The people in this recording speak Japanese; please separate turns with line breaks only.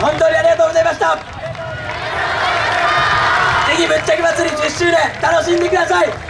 本当にありがとうございました。ぜひぶっちゃけ祭り10周年楽しんでください。